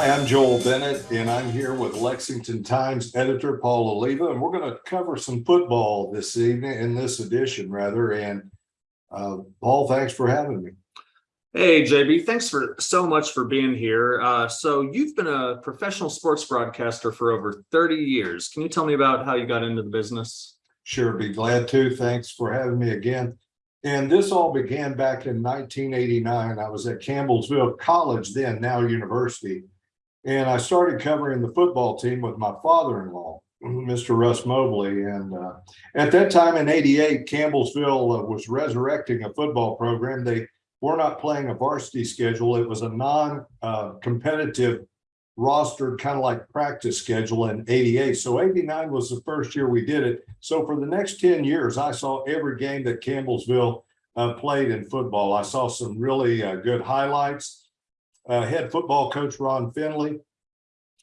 Hi, I'm Joel Bennett, and I'm here with Lexington Times editor Paul Oliva, and we're going to cover some football this evening, in this edition, rather. And uh, Paul, thanks for having me. Hey, JB, thanks for so much for being here. Uh, so you've been a professional sports broadcaster for over 30 years. Can you tell me about how you got into the business? Sure, be glad to. Thanks for having me again. And this all began back in 1989. I was at Campbellsville College then, now university. And I started covering the football team with my father-in-law, Mr. Russ Mobley. And uh, at that time in 88, Campbellsville uh, was resurrecting a football program. They were not playing a varsity schedule. It was a non-competitive rostered kind of like practice schedule in 88. So 89 was the first year we did it. So for the next 10 years, I saw every game that Campbellsville uh, played in football. I saw some really uh, good highlights. Uh, head football coach Ron Finley.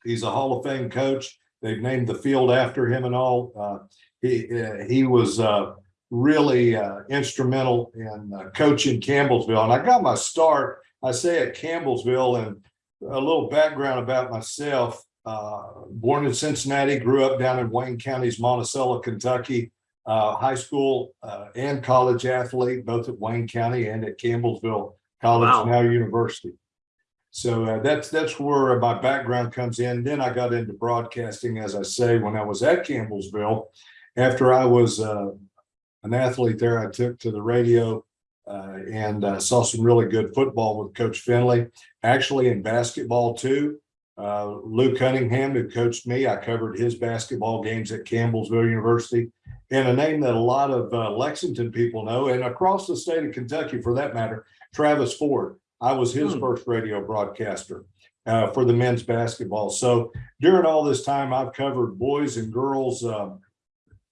He's a Hall of Fame coach. They've named the field after him and all. Uh, he uh, he was uh, really uh, instrumental in uh, coaching Campbellsville. And I got my start, I say at Campbellsville and a little background about myself. Uh, born in Cincinnati, grew up down in Wayne County's Monticello, Kentucky. Uh, high school uh, and college athlete, both at Wayne County and at Campbellsville College, Wow. now university. So uh, that's that's where my background comes in. Then I got into broadcasting, as I say, when I was at Campbellsville. After I was uh, an athlete there, I took to the radio uh, and uh, saw some really good football with Coach Finley. Actually, in basketball too. Uh, Lou Cunningham, who coached me, I covered his basketball games at Campbellsville University. And a name that a lot of uh, Lexington people know, and across the state of Kentucky for that matter, Travis Ford. I was his Hmm. first radio broadcaster uh, for the men's basketball. So during all this time, I've covered boys and girls, um,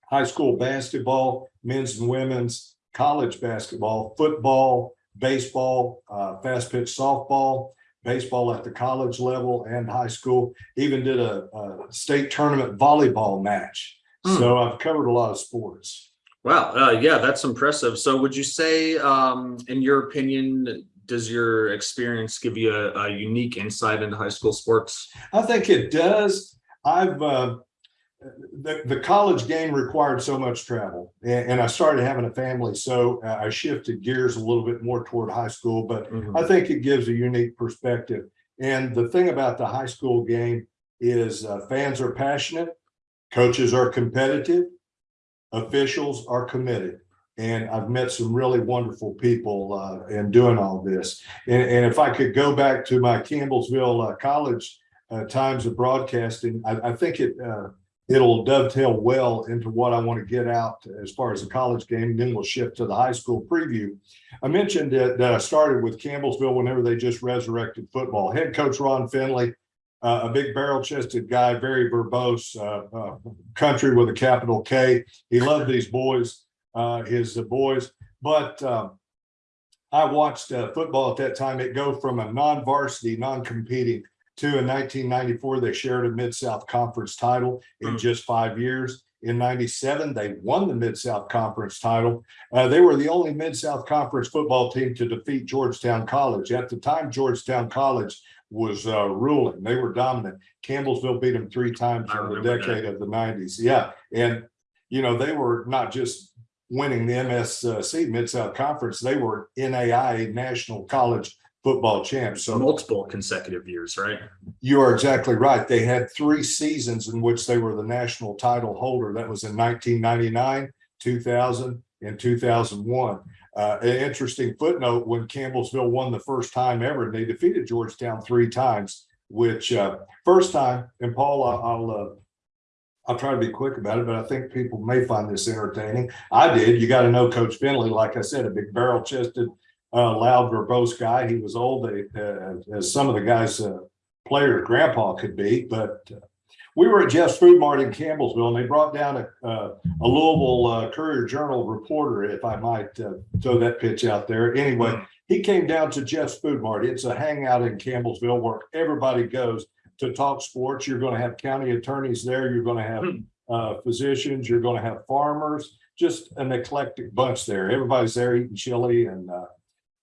high school basketball, men's and women's, college basketball, football, baseball, uh, fast pitch softball, baseball at the college level and high school. Even did a, a state tournament volleyball match. Hmm. So I've covered a lot of sports. Wow, uh, yeah, that's impressive. So would you say, um, in your opinion, does your experience give you a, a unique insight into high school sports? I think it does. I've uh, the the college game required so much travel, and, and I started having a family, so uh, I shifted gears a little bit more toward high school. But Mhm. I think it gives a unique perspective. And the thing about the high school game is uh, fans are passionate, coaches are competitive, officials are committed. And I've met some really wonderful people uh, in doing all this. And, and if I could go back to my Campbellsville uh, College uh, times of broadcasting, I, I think it uh, it'll dovetail well into what I want to get out as far as the college game. Then we'll shift to the high school preview. I mentioned that, that I started with Campbellsville whenever they just resurrected football. Head coach Ron Finley, uh, a big barrel chested guy, very verbose, uh, uh, country with a capital K. He loved these boys, uh, his uh, boys, but um, I watched uh, football at that time. It go from a non-varsity, non-competing to in 1994, they shared a Mid-South Conference title in Hmm. just five years. In 97, they won the Mid-South Conference title. Uh, they were the only Mid-South Conference football team to defeat Georgetown College. At the time, Georgetown College was uh, ruling. They were dominant. Campbellsville beat them three times in the decade of the 90s. Yeah, and you know they were not just winning the MSC Mid-South Conference; they were NAIA National College Football champs. So Multiple consecutive years, right? you are exactly right. They had three seasons in which they were the national title holder. That was in 1999, 2000, and 2001. Uh, an interesting footnote, when Campbellsville won the first time ever, they defeated Georgetown three times, which uh, first time, and Paul, I- I'll, uh, I'll try to be quick about it, but I think people may find this entertaining. I did. You got to know Coach Finley, like I said, a big barrel chested, uh, loud, verbose guy. He was old, uh, as some of the guys, uh, players grandpa could be, but uh, we were at Jeff's Food Mart in Campbellsville and they brought down a, uh, a Louisville uh, Courier Journal reporter, if I might uh, throw that pitch out there. Anyway, he came down to Jeff's Food Mart. It's a hangout in Campbellsville where everybody goes to talk sports. You're going to have county attorneys there. You're going to have uh, physicians. You're going to have farmers, just an eclectic bunch there. Everybody's there eating chili and uh,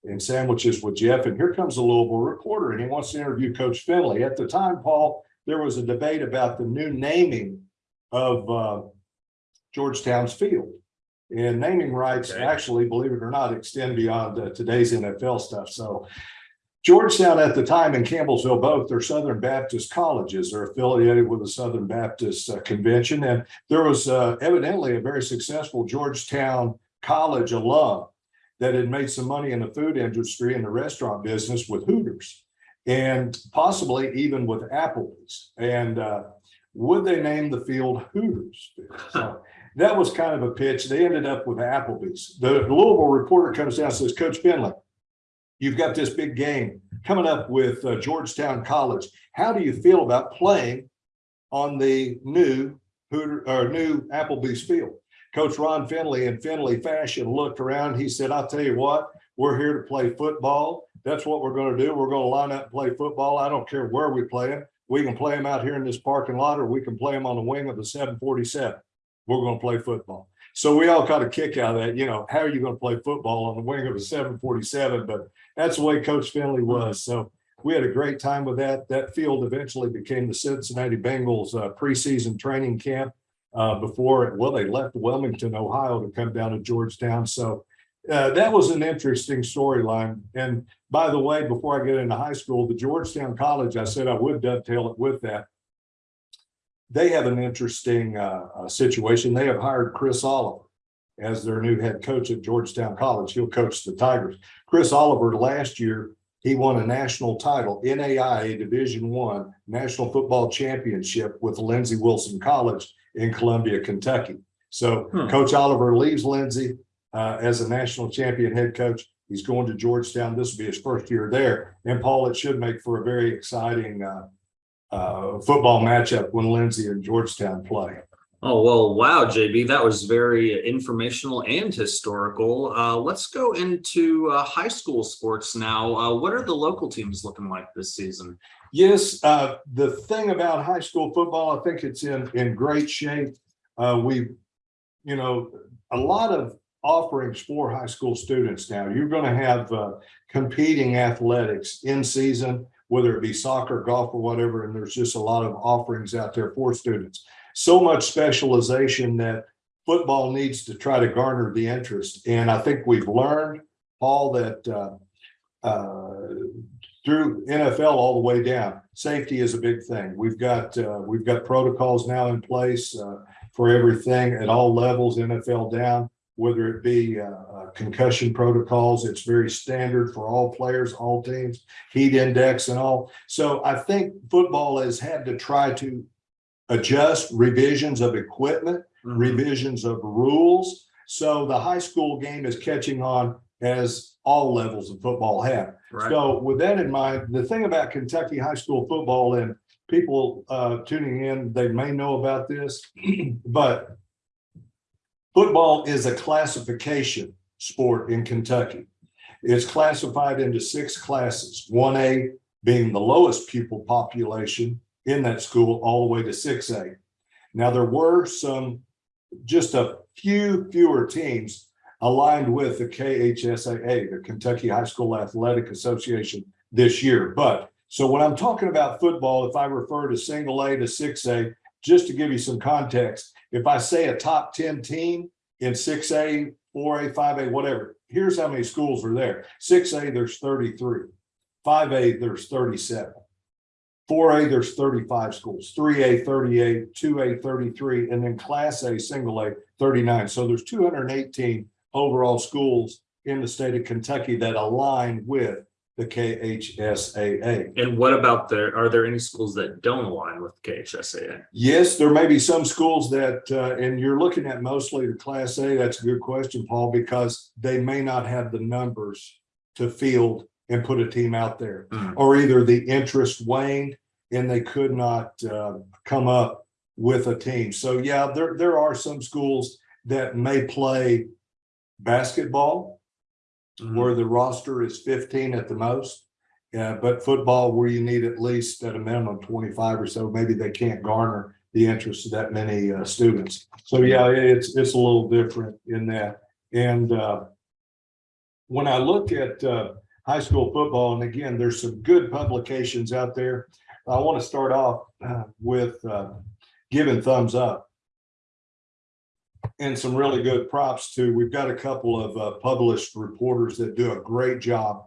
and sandwiches with Jeff. And here comes a Louisville reporter and he wants to interview Coach Finley. At the time, Paul, there was a debate about the new naming of uh, Georgetown's field. And naming rights Okay. actually, believe it or not, extend beyond uh, today's NFL stuff. So Georgetown at the time and Campbellsville both, they're Southern Baptist colleges. They're affiliated with the Southern Baptist uh, Convention. And there was uh, evidently a very successful Georgetown College alum that had made some money in the food industry and the restaurant business with Hooters and possibly even with Applebee's. And uh, would they name the field Hooters? So that was kind of a pitch. They ended up with Applebee's. The Louisville reporter comes down and says, Coach Finley, you've got this big game coming up with uh, Georgetown College. How do you feel about playing on the new Hooter or new Applebee's field? Coach Ron Finley in Finley fashion looked around. He said, I'll tell you what, we're here to play football. That's what we're going to do. We're going to line up and play football. I don't care where we play them. We can play them out here in this parking lot or we can play them on the wing of the seven forty-seven. We're going to play football. So we all got a kick out of that. You know, how are you going to play football on the wing of a seven forty-seven? But that's the way Coach Finley was. So we had a great time with that. That field eventually became the Cincinnati Bengals uh, preseason training camp uh, before, well, they left Wilmington, Ohio to come down to Georgetown. So uh, that was an interesting storyline. And by the way, before I get into high school, the Georgetown College, I said I would dovetail it with that. They have an interesting uh, uh, situation. They have hired Chris Oliver as their new head coach at Georgetown College. He'll coach the Tigers. Chris Oliver last year, he won a national title, NAIA Division One National Football Championship with Lindsey Wilson College in Columbia, Kentucky. So Hmm. Coach Oliver leaves Lindsey uh, as a national champion head coach. He's going to Georgetown. This will be his first year there. And Paul, it should make for a very exciting uh, uh, football matchup when Lindsey and Georgetown play. Oh, well, wow, JB, that was very informational and historical. Uh, let's go into uh, high school sports now. Uh, what are the local teams looking like this season? Yes, uh, the thing about high school football, I think it's in, in great shape. Uh, we, you know, a lot of offerings for high school students now. You're gonna have, uh, competing athletics in season, whether it be soccer, golf, or whatever, and there's just a lot of offerings out there for students. So much specialization that football needs to try to garner the interest. And I think we've learned, Paul, that, uh, uh, through NFL all the way down. Safety is a big thing. We've got, uh, we've got protocols now in place, uh, for everything at all levels, NFL down, whether it be, uh, uh, concussion protocols. It's very standard for all players, all teams, heat index and all. So I think football has had to try to adjust revisions of equipment Mhm. revisions of rules. So the high school game is catching on as all levels of football have. Right. So with that in mind, the thing about Kentucky high school football and people uh tuning in, they may know about this, but football is a classification sport in Kentucky. It's classified into six classes, one A being the lowest pupil population in that school, all the way to six A. Now, there were some, just a few fewer teams aligned with the KHSAA, the Kentucky High School Athletic Association this year. But, so when I'm talking about football, if I refer to single A to six A, just to give you some context, if I say a top ten team in six A, four A, five A, whatever, here's how many schools are there. Six A, there's thirty-three. Five A, there's thirty-seven. Four A, there's thirty-five schools, three A, thirty-eight, two A, thirty-three, and then class A, single A, thirty-nine. So there's two hundred and eighteen overall schools in the state of Kentucky that align with the KHSAA. And what about there, are there any schools that don't align with KHSAA? Yes, there may be some schools that, uh, and you're looking at mostly the class A. That's a good question, Paul, because they may not have the numbers to field and put a team out there. Hmm. Or either the interest waned and they could not, uh, come up with a team. So yeah, there, there are some schools that may play basketball Mhm. where the roster is fifteen at the most. Yeah, but football where you need at least at a minimum twenty-five or so, maybe they can't garner the interest of that many uh students. So yeah, it's it's a little different in that. And uh when I look at uh, high school football, and again, there's some good publications out there. I want to start off uh, with uh, giving thumbs up. And some really good props to, we've got a couple of uh, published reporters that do a great job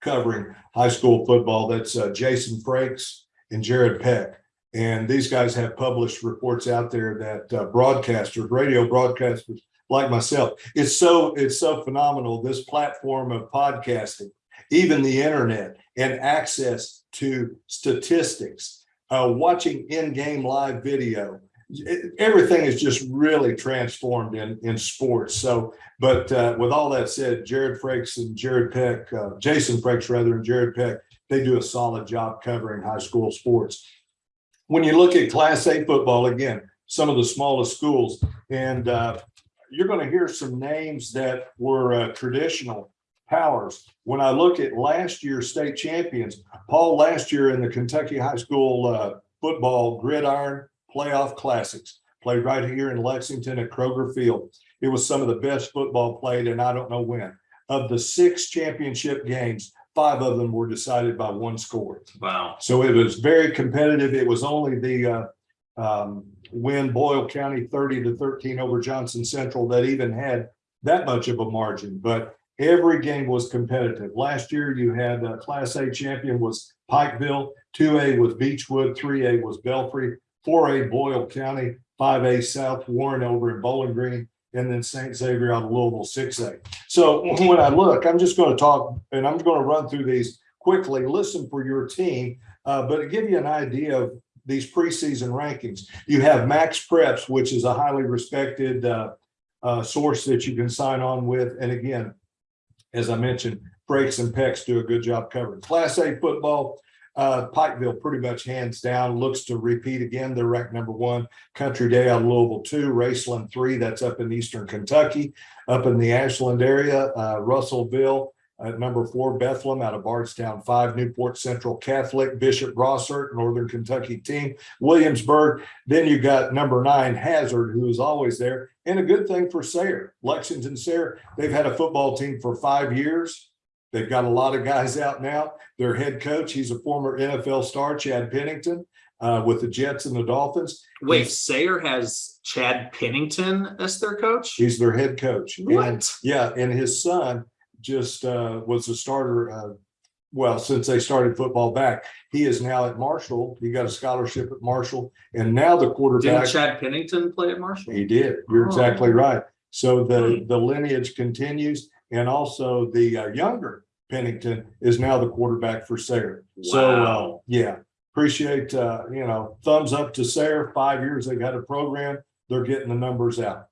covering high school football. That's uh, Jason Frakes and Jared Peck. And these guys have published reports out there that uh, broadcasters, radio broadcasters like myself, it's so, it's so phenomenal, this platform of podcasting, even the internet and access to statistics, uh, watching in-game live video. It- everything is just really transformed in, in sports. So, but uh, with all that said, Jared Frakes and Jared Peck, uh, Jason Frakes rather, and Jared Peck, they do a solid job covering high school sports. When you look at Class A football, again, some of the smallest schools, and uh, you're going to hear some names that were uh, traditional powers. When I look at last year's state champions, Paul last year in the Kentucky High School uh, football gridiron playoff classics, played right here in Lexington at Kroger Field. It was some of the best football played, and I don't know when. Of the six championship games, five of them were decided by one score. Wow. So it was very competitive. It was only the uh, um, win Boyle County thirty to thirteen over Johnson Central that even had that much of a margin, but every game was competitive. Last year, you had a Class A champion was Pikeville, two A was Beechwood, three A was Belfry, four A Boyle County, five A South Warren over in Bowling Green, and then St. Xavier out of Louisville, six A. So when I look, I'm just going to talk and I'm going to run through these quickly, listen for your team, uh, but to give you an idea of these preseason rankings, you have Max Preps, which is a highly respected uh, uh, source that you can sign on with. And again, as I mentioned, Frakes and Pecks do a good job covering. Class A football, uh, Pikeville pretty much hands down, looks to repeat again. They're ranked number one. Country Day out of Louisville two, Raceland three, that's up in eastern Kentucky. Up in the Ashland area, uh, Russellville at number four, Bethlehem out of Bardstown five, Newport Central Catholic, Bishop Brossart, Northern Kentucky team, Williamsburg. Then you got number nine, Hazard, who is always there. And a good thing for Sayre, Lexington Sayre, they've had a football team for five years. They've got a lot of guys out now. Their head coach, he's a former NFL star, Chad Pennington, uh, with the Jets and the Dolphins. Wait, Sayre has Chad Pennington as their coach? He's their head coach. And- What? Yeah, and his son just uh was a starter uh well, since they started football back. He is now at Marshall. He got a scholarship at Marshall and now the Didn't quarterback. Chad Pennington play at Marshall? He did. You're Oh. exactly right. So the Hmm. the lineage continues and also the uh, younger Pennington is now the quarterback for Sayre. So uh yeah, appreciate uh, you know, thumbs up to Sayre. Five years they've had a program. They're getting the numbers out.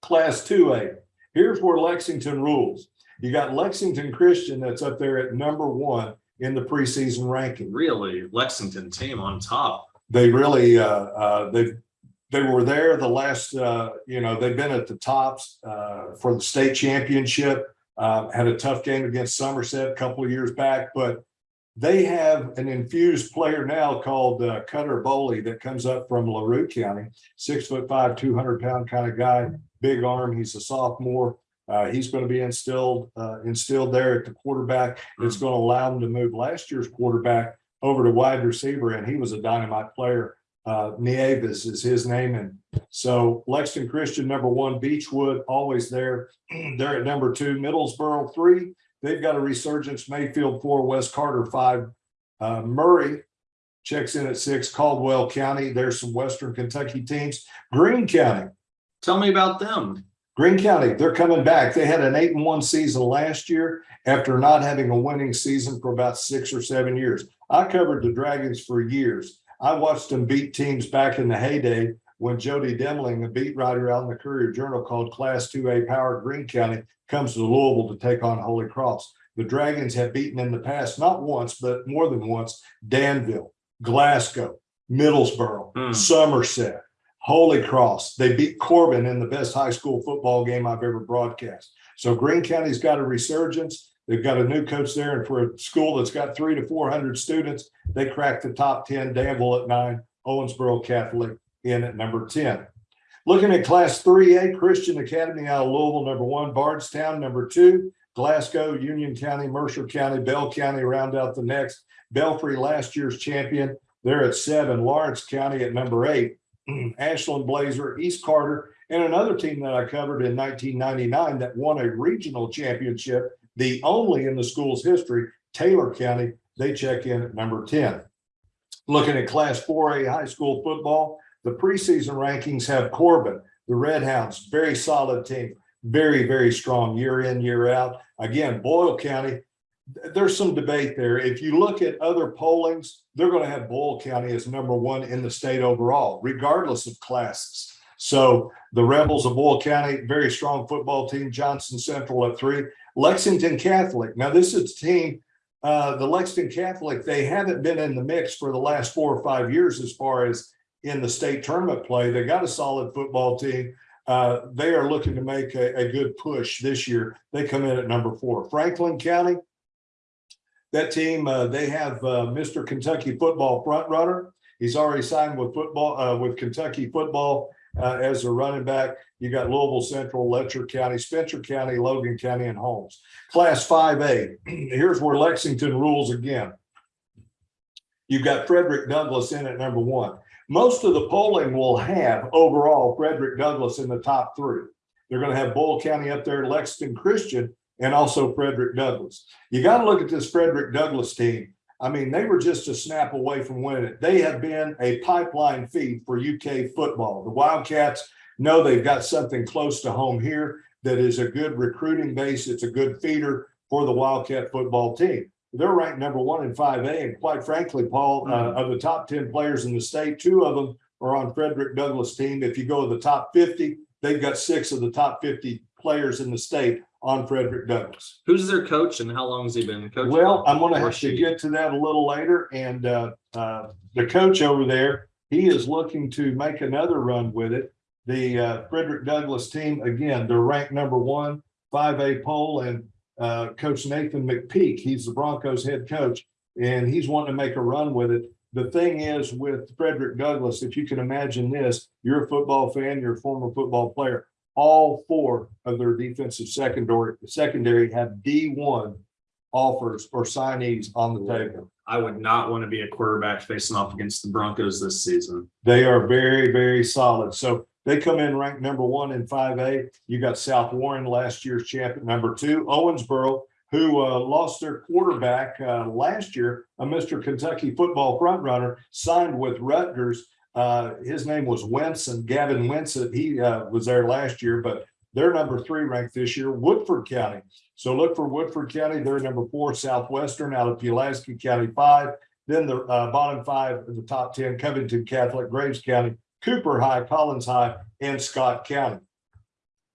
Class two A, here's where Lexington rules. You got Lexington Christian that's up there at number one in the preseason ranking. Really, Lexington team on top. They really, uh, uh, they, they were there the last, uh, you know, they've been at the tops, uh, for the state championship. Uh, had a tough game against Somerset a couple of years back, but they have an infused player now called uh, Cutter Boley that comes up from LaRue County, six foot five, two hundred pound kind of guy, big arm. He's a sophomore. Uh, he's going to be instilled, uh, instilled there at the quarterback. It's going to allow him to move last year's quarterback over to wide receiver, and he was a dynamite player. Uh, Nieves is his name. And so Lexington Christian, number one, Beechwood, always there. They're at number two, Middlesboro, three. They've got a resurgence, Mayfield, four, West Carter, five. Uh, Murray checks in at six, Caldwell County. There's some Western Kentucky teams. Green County, Tell me about them. Green County, they're coming back. They had an eight and one season last year after not having a winning season for about six or seven years. I covered the Dragons for years. I watched them beat teams back in the heyday when Jody Demling, a beat writer out in the Courier Journal called Class 2A Power Green County, comes to Louisville to take on Holy Cross. The Dragons have beaten in the past, not once, but more than once, Danville, Glasgow, Middlesboro, Hmm. Somerset, Holy Cross. They beat Corbin in the best high school football game I've ever broadcast. So Green County's got a resurgence. They've got a new coach there, and for a school that's got three to four hundred students, they cracked the top ten. Danville at nine, Owensboro Catholic in at number ten. Looking at Class three A, Christian Academy out of Louisville, number one, Bardstown, number two, Glasgow, Union County, Mercer County, Bell County round out the next. Belfry, last year's champion, they're at seven. Lawrence County at number eight. Mm-hmm. Ashland Blazer, East Carter, and another team that I covered in nineteen ninety-nine that won a regional championship, the only in the school's history, Taylor County, they check in at number ten. Looking at Class four A high school football, the preseason rankings have Corbin, the Red Hounds, very solid team, very, very strong year in, year out. Again, Boyle County, there's some debate there. If you look at other pollings, they're going to have Boyle County as number one in the state overall, regardless of classes. So the Rebels of Boyle County, very strong football team, Johnson Central at three, Lexington Catholic. Now, this is a team, uh, the Lexington Catholic, they haven't been in the mix for the last four or five years as far as in the state tournament play. They got a solid football team. Uh, they are looking to make a, a good push this year. They come in at number four. Franklin County, that team, uh, they have, uh, Mr. Kentucky football front runner. He's already signed with football, uh, with Kentucky football, uh, as a running back. You got Louisville Central, Letcher County, Spencer County, Logan County, and Holmes. Class five A, here's where Lexington rules again. You've got Frederick Douglass in at number one. Most of the polling will have overall Frederick Douglass in the top three. They're gonna have Boyle County up there, Lexington Christian, and also Frederick Douglass. You gotta look at this Frederick Douglass team. I mean, they were just a snap away from winning it. They have been a pipeline feed for UK football. The Wildcats know they've got something close to home here that is a good recruiting base. It's a good feeder for the Wildcat football team. They're ranked number one in five A, and quite frankly, Paul, uh, of the top ten players in the state, two of them are on Frederick Douglass team. If you go to the top fifty, they've got six of the top fifty players in the state on Frederick Douglass. Who's their coach and how long has he been coaching? Well, I'm gonna Or have to get to that a little later, and uh, uh, the coach over there, he is looking to make another run with it. The uh, Frederick Douglass team, again, they're ranked number one, five A poll, and uh, Coach Nathan McPeek, he's the Broncos head coach, and he's wanting to make a run with it. The thing is with Frederick Douglass, if you can imagine this, you're a football fan, you're a former football player. All four of their defensive secondary, secondary have D one offers or signees on the table. I would not want to be a quarterback facing off against the Broncos this season. They are very, very solid. So they come in ranked number one in five A. You got South Warren, last year's champion, number two, Owensboro, who uh, lost their quarterback uh, last year, a Mr. Kentucky football frontrunner, signed with Rutgers. Uh, his name was Wenson, Gavin Wenson. He uh, was there last year, but they're number three ranked this year, Woodford County. So look for Woodford County. They're number four, Southwestern out of Pulaski County five. Then the uh, bottom five of the top ten, Covington Catholic, Graves County, Cooper High, Collins High, and Scott County.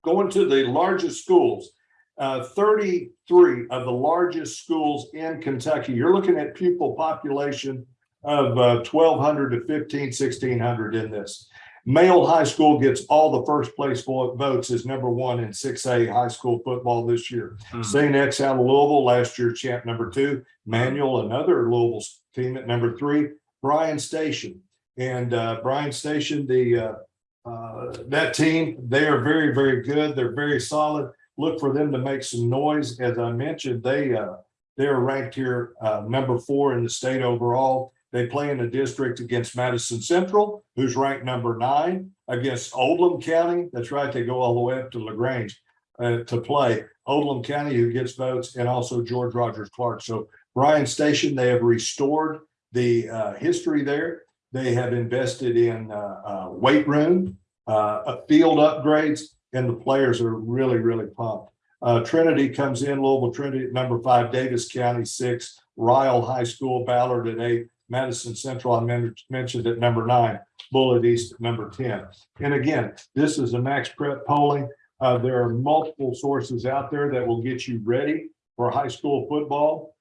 Going to the largest schools, uh, thirty-three of the largest schools in Kentucky. You're looking at pupil population of uh, twelve hundred to 15, 1600 in this. Male high school gets all the first place votes is number one in six A high school football this year. Hmm. St. X out of Louisville, last year champ number two, Manual, another Louisville team at number three, Bryan Station. And uh, Bryan Station, the uh, uh, that team, they are very, very good. They're very solid. Look for them to make some noise. As I mentioned, they uh, they're ranked here uh, number four in the state overall. They play in a district against Madison Central, who's ranked number nine, against Oldham County. That's right, they go all the way up to LaGrange uh, to play. Oldham County, who gets votes, and also George Rogers Clark. So Bryan Station, they have restored the uh, history there. They have invested in uh, weight room, uh, field upgrades, and the players are really, really pumped. Uh, Trinity comes in, Louisville Trinity at number five, Daviess County six, Ryle High School, Ballard at eight, Madison Central, I men- mentioned at number nine, Bullitt East at number ten. And again, this is a max prep polling. Uh, there are multiple sources out there that will get you ready for high school football.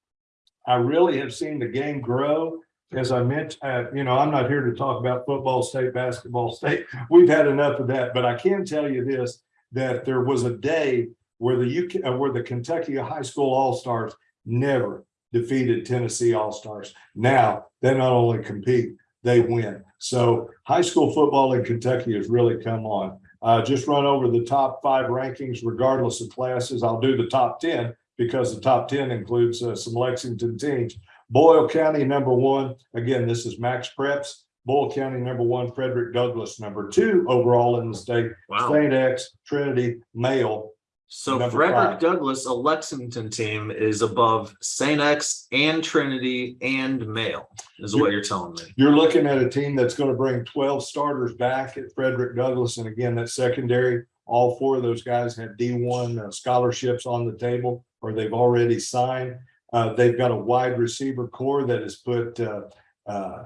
I really have seen the game grow. As I mentioned, uh, you know, I'm not here to talk about football, state basketball, state. We've had enough of that, but I can tell you this, that there was a day where the UK, uh, where the Kentucky High School All-Stars never defeated Tennessee All-Stars. Now, they not only compete, they win. So high school football in Kentucky has really come on. Uh, just run over the top five rankings regardless of classes. I'll do the top ten because the top ten includes uh, some Lexington teams. Boyle County, number one, again, this is Max Preps. Boyle County, number one, Frederick Douglass, number two overall in the state. Wow. Saint X, Trinity, Male. So Number Frederick five. Douglass, a Lexington team is above Saint X and Trinity and Male, is what you're telling me. You're looking at a team that's going to bring twelve starters back at Frederick Douglass. And again, that secondary, all four of those guys have D one uh, scholarships on the table or they've already signed. Uh, they've got a wide receiver core that has put uh, uh,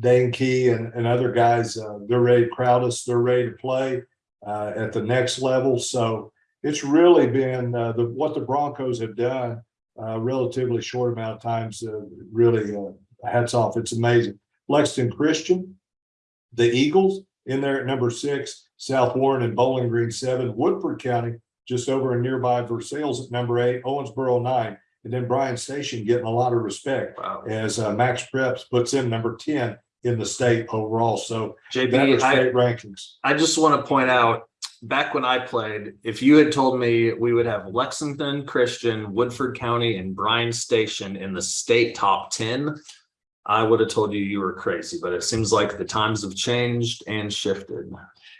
Dane Key and, and other guys, uh, they're ready, Crowdus, they're ready to play uh, at the next level. So it's really been uh, the, what the Broncos have done uh, relatively short amount of times, uh, really uh, hats off. It's amazing. Lexington Christian, the Eagles in there at number six, South Warren and Bowling Green seven, Woodford County just over in nearby Versailles at number eight, Owensboro nine, and then Bryan Station getting a lot of respect Wow. as uh, Max Preps puts in number ten in the state overall. So that JB, was I, state rankings. I just want to point out, back when I played, if you had told me we would have Lexington, Christian, Woodford County, and Bryan Station in the state top ten, I would have told you you were crazy, but it seems like the times have changed and shifted.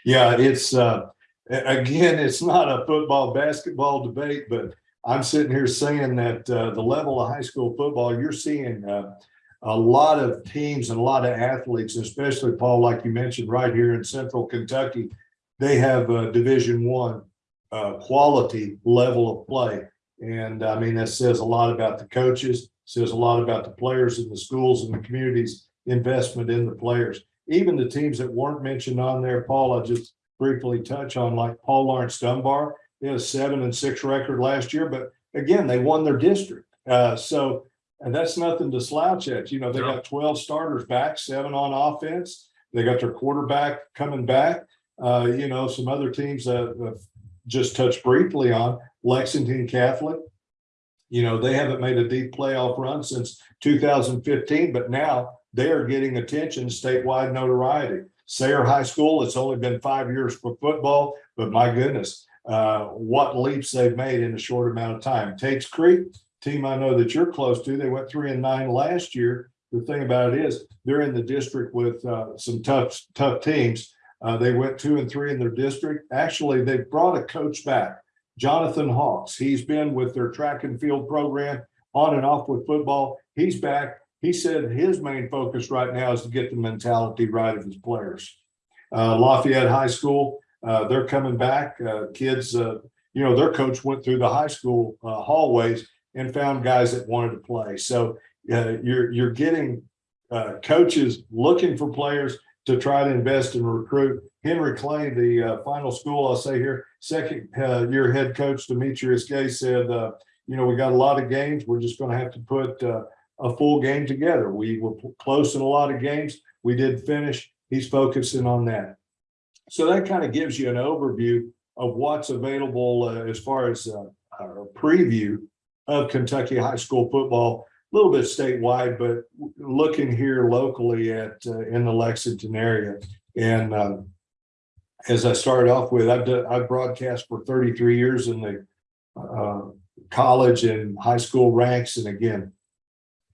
Yeah, it's uh, again, it's not a football basketball debate, but I'm sitting here saying that uh, the level of high school football, you're seeing uh, a lot of teams and a lot of athletes, especially Paul, like you mentioned, right here in central Kentucky. They have a Division One uh, quality level of play. And I mean, that says a lot about the coaches, says a lot about the players and the schools and the communities investment in the players even the teams that weren't mentioned on there, Paul, I'll just briefly touch on like Paul Lawrence Dunbar. They had a seven and six record last year, but again, they won their district. Uh, so, and that's nothing to slouch at. You know, they No. got twelve starters back, seven on offense. They got their quarterback coming back. Uh, you know, some other teams that that just touched briefly on Lexington Catholic. You know, they haven't made a deep playoff run since two thousand fifteen, but now they are getting attention, statewide notoriety. Sayre High School, it's only been five years for football, but my goodness, uh, what leaps they've made in a short amount of time. Tates Creek, team I know that you're close to, they went three and nine last year. The thing about it is, they're in the district with uh, some tough, tough teams. Uh, they went two and three in their district. Actually, they brought a coach back, Jonathan Hawks. He's been with their track and field program on and off with football. He's back. He said his main focus right now is to get the mentality right of his players. Uh, Lafayette High School, uh, they're coming back. Uh, kids, uh, you know, their coach went through the high school uh, hallways and found guys that wanted to play. So you're you're getting coaches looking for players to try to invest and recruit. Henry Clay, the uh, final school, I'll say here, second uh, year head coach Demetrius Gay said, uh, you know, we got a lot of games. We're just going to have to put uh, a full game together. We were close in a lot of games. We did finish. He's focusing on that. So that kind of gives you an overview of what's available uh, as far as uh, a preview of Kentucky high school football, little bit statewide, but looking here locally at uh, in the Lexington area. And um, as I started off with, I've done, I've broadcast for 33 years in the uh, college and high school ranks. And again,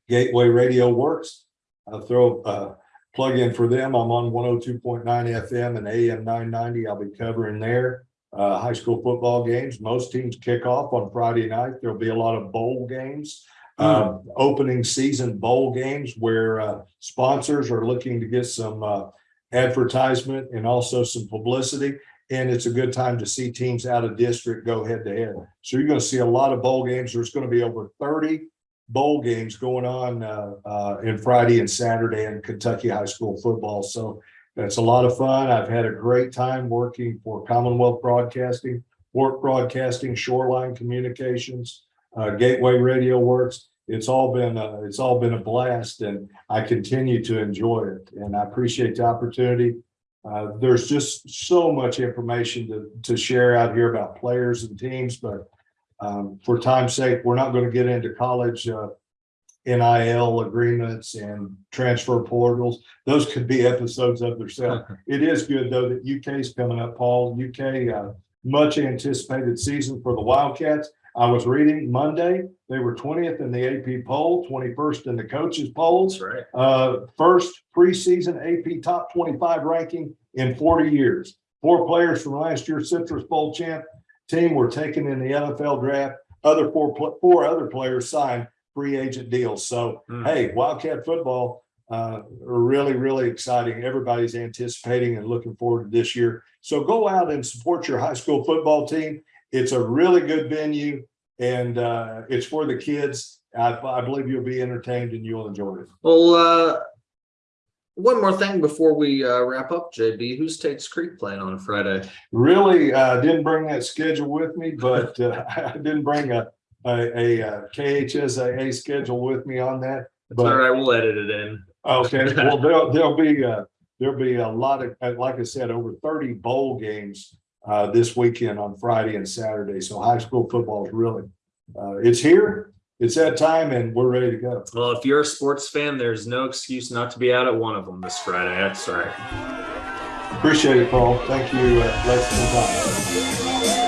Gateway Radio works. I'll throw a plug in for them. I'm on 102.9 FM and AM 990. I'll be covering there. Uh, high school football games. Most teams kick off on Friday night. There'll be a lot of bowl games. Uh, opening season bowl games where uh, sponsors are looking to get some uh, advertisement and also some publicity. And it's a good time to see teams out of district go head to head. So you're going to see a lot of bowl games. There's going to be over 30 bowl games going on uh, uh, in Friday and Saturday in Kentucky high school football. So that's a lot of fun. I've had a great time working for Commonwealth Broadcasting, Work Broadcasting, Shoreline Communications, uh, Gateway Radio Works. It's all been uh, it's all been a blast, and I continue to enjoy it. And I appreciate the opportunity. Uh, there's just so much information to to share out here about players and teams, but um, for time's sake, we're not going to get into college uh, NIL agreements and transfer portals. Those could be episodes of themselves. It is good though that UK is coming up, Paul. UK, uh, much anticipated season for the Wildcats. I was reading Monday, they were twentieth in the AP poll, twenty-first in the coaches polls. Right. Uh, first preseason AP top twenty-five ranking in forty years. Four players from last year's Citrus Bowl champ team were taken in the NFL draft. Other four, four other players signed free agent deals. So, Hmm. hey, Wildcat football, uh, really, really exciting. Everybody's anticipating and looking forward to this year. So go out and support your high school football team. It's a really good venue and, uh, it's for the kids. I, I believe you'll be entertained and you'll enjoy it. Well, uh, one more thing before we uh, wrap up, JB, who's Tate's Creek playing on Friday? Really, uh, didn't bring that schedule with me, but, uh, I didn't bring a, a, a uh, KHSAA schedule with me on that. But, right, we'll edit it in. okay, well, there'll, there'll be, uh, there'll be a lot of, like I said, over thirty bowl games, uh, this weekend on Friday and Saturday. So high school football is really, uh, it's here, it's that time and we're ready to go. Well, if you're a sports fan, there's no excuse not to be out at one of them this Friday. That's right. Appreciate it, Paul. Thank you. Uh, let's move on.